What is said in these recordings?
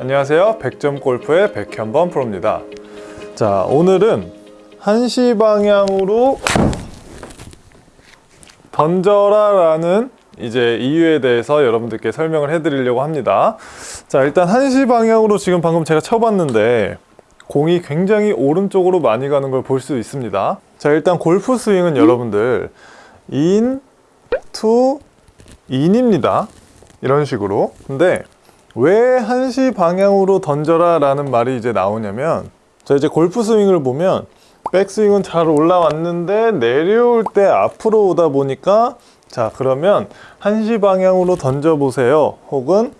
안녕하세요. 100점 골프의 백현범 프로입니다. 자, 오늘은 한시 방향으로 던져라 라는 이제 이유에 대해서 여러분들께 설명을 해드리려고 합니다. 자, 일단 한시 방향으로 지금 방금 제가 쳐봤는데 공이 굉장히 오른쪽으로 많이 가는 걸 볼 수 있습니다. 자, 일단 골프 스윙은 여러분들 in, to, 인입니다. 이런 식으로. 근데 왜 한시 방향으로 던져라 라는 말이 이제 나오냐면 자 이제 골프 스윙을 보면 백스윙은 잘 올라왔는데 내려올 때 앞으로 오다 보니까 자 그러면 한시 방향으로 던져 보세요. 혹은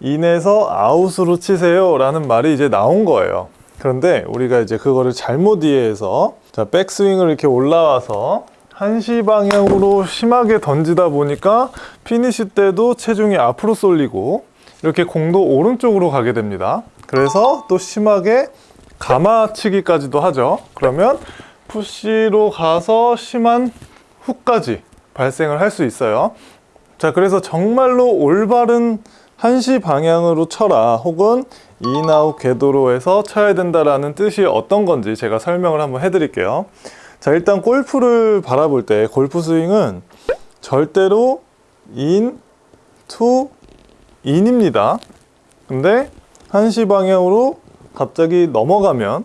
인에서 아웃으로 치세요 라는 말이 이제 나온 거예요. 그런데 우리가 이제 그거를 잘못 이해해서 자 백스윙을 이렇게 올라와서 한시 방향으로 심하게 던지다 보니까 피니시 때도 체중이 앞으로 쏠리고 이렇게 공도 오른쪽으로 가게 됩니다. 그래서 또 심하게 감아치기까지도 하죠. 그러면 푸시로 가서 심한 훅까지 발생을 할 수 있어요. 자, 그래서 정말로 올바른 한시 방향으로 쳐라 혹은 in-out 궤도로해서 쳐야 된다라는 뜻이 어떤 건지 제가 설명을 한번 해드릴게요. 자, 일단 골프를 바라볼 때 골프 스윙은 절대로 in, to, in입니다. 근데 한시 방향으로 갑자기 넘어가면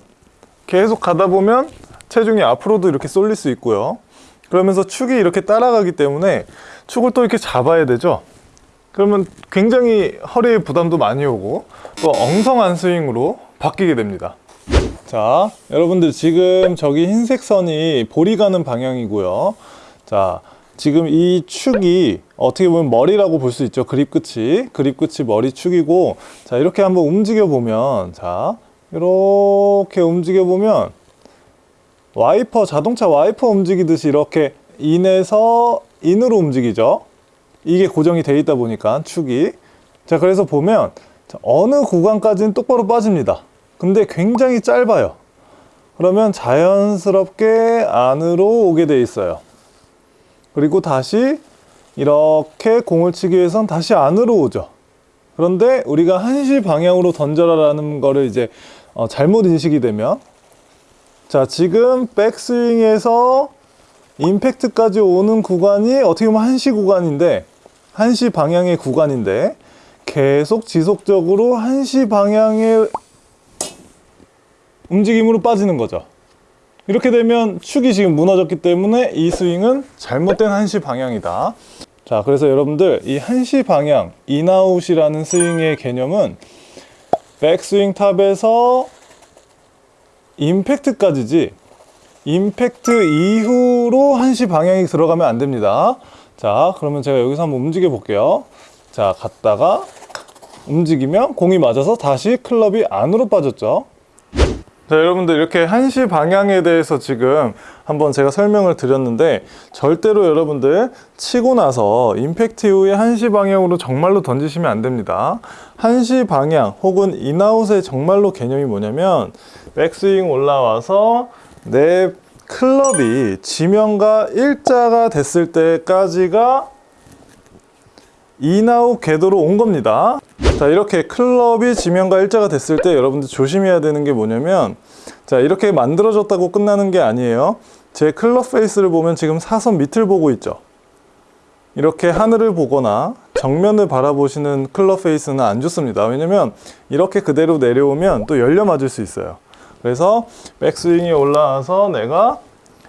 계속 가다 보면 체중이 앞으로도 이렇게 쏠릴 수 있고요. 그러면서 축이 이렇게 따라가기 때문에 축을 또 이렇게 잡아야 되죠. 그러면 굉장히 허리에 부담도 많이 오고 또 엉성한 스윙으로 바뀌게 됩니다. 자, 여러분들 지금 저기 흰색 선이 볼이 가는 방향이고요. 자, 지금 이 축이 어떻게 보면 머리라고 볼 수 있죠. 그립 끝이. 그립 끝이 머리 축이고 자, 이렇게 한번 움직여 보면 자, 이렇게 움직여 보면 와이퍼 자동차 와이퍼 움직이듯이 이렇게 in에서 in으로 움직이죠. 이게 고정이 돼 있다 보니까 축이 자, 그래서 보면 자, 어느 구간까지는 똑바로 빠집니다. 근데 굉장히 짧아요. 그러면 자연스럽게 안으로 오게 돼 있어요. 그리고 다시 이렇게 공을 치기 위해선 다시 안으로 오죠. 그런데 우리가 한시 방향으로 던져라라는 거를 이제 어, 잘못 인식이 되면 자 지금 백스윙에서 임팩트까지 오는 구간이 어떻게 보면 한시 구간인데 한시 방향의 구간인데 계속 지속적으로 한시 방향의 움직임으로 빠지는 거죠. 이렇게 되면 축이 지금 무너졌기 때문에 이 스윙은 잘못된 한시 방향이다. 자, 그래서 여러분들 이 한시 방향, in-out이라는 스윙의 개념은 백스윙 top에서 임팩트까지지 임팩트 이후로 한시 방향이 들어가면 안 됩니다. 자, 그러면 제가 여기서 한번 움직여 볼게요. 자, 갔다가 움직이면 공이 맞아서 다시 클럽이 안으로 빠졌죠. 자, 여러분들 이렇게 한시 방향에 대해서 지금 한번 제가 설명을 드렸는데 절대로 여러분들 치고 나서 임팩트 이후에 한시 방향으로 정말로 던지시면 안 됩니다. 한시 방향 혹은 인아웃의 정말로 개념이 뭐냐면 백스윙 올라와서 내 클럽이 지면과 일자가 됐을 때까지가 in-out 궤도로 온 겁니다. 자 이렇게 클럽이 지면과 일자가 됐을 때 여러분들 조심해야 되는 게 뭐냐면 자 이렇게 만들어졌다고 끝나는 게 아니에요. 제 클럽 페이스를 보면 지금 사선 밑을 보고 있죠. 이렇게 하늘을 보거나 정면을 바라보시는 클럽 페이스는 안 좋습니다. 왜냐면 이렇게 그대로 내려오면 또 열려 맞을 수 있어요. 그래서 백스윙이 올라와서 내가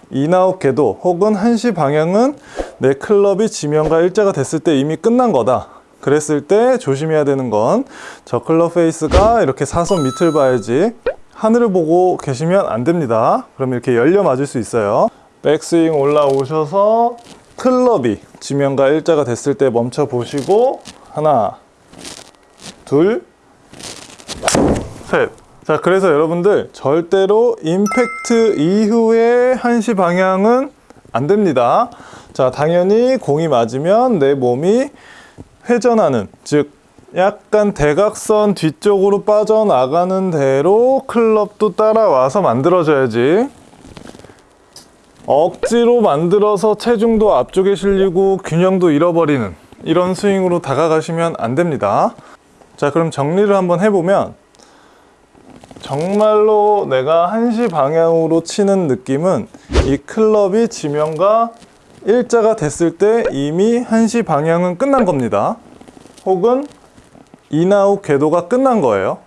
in-out 궤도 혹은 한시 방향은 내 클럽이 지면과 일자가 됐을 때 이미 끝난 거다 그랬을 때 조심해야 되는 건 저 클럽 페이스가 이렇게 사선 밑을 봐야지 하늘을 보고 계시면 안 됩니다. 그럼 이렇게 열려 맞을 수 있어요. 백스윙 올라오셔서 클럽이 지면과 일자가 됐을 때 멈춰 보시고 하나 둘셋 자 그래서 여러분들 절대로 임팩트 이후에 한시 방향은 안 됩니다. 자 당연히 공이 맞으면 내 몸이 회전하는 즉 약간 대각선 뒤쪽으로 빠져나가는 대로 클럽도 따라와서 만들어져야지. 억지로 만들어서 체중도 앞쪽에 실리고 균형도 잃어버리는 이런 스윙으로 다가가시면 안 됩니다. 자, 그럼 정리를 한번 해보면 정말로 내가 한시 방향으로 치는 느낌은 이 클럽이 지면과 일자가 됐을 때 이미 한시 방향은 끝난 겁니다. 혹은 in-out 궤도가 끝난 거예요.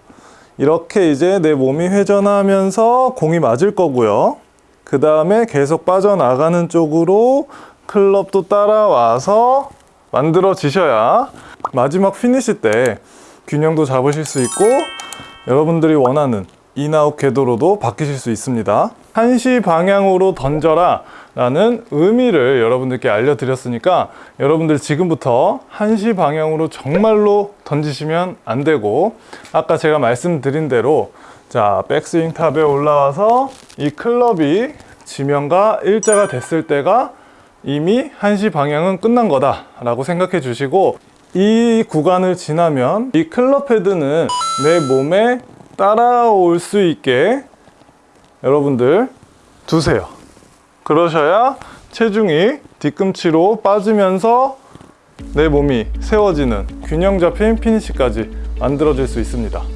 이렇게 이제 내 몸이 회전하면서 공이 맞을 거고요. 그 다음에 계속 빠져나가는 쪽으로 클럽도 따라와서 만들어지셔야 마지막 피니시 때 균형도 잡으실 수 있고 여러분들이 원하는 in-out 궤도로도 바뀌실 수 있습니다. 한시 방향으로 던져라 라는 의미를 여러분들께 알려드렸으니까 여러분들 지금부터 한시 방향으로 정말로 던지시면 안 되고 아까 제가 말씀드린 대로 자 백스윙 top에 올라와서 이 클럽이 지면과 일자가 됐을 때가 이미 한시 방향은 끝난 거다 라고 생각해 주시고 이 구간을 지나면 이 클럽 헤드는 내 몸에 따라올 수 있게 여러분들 두세요 그러셔야 체중이 뒤꿈치로 빠지면서 내 몸이 세워지는 균형 잡힌 피니시까지 만들어질 수 있습니다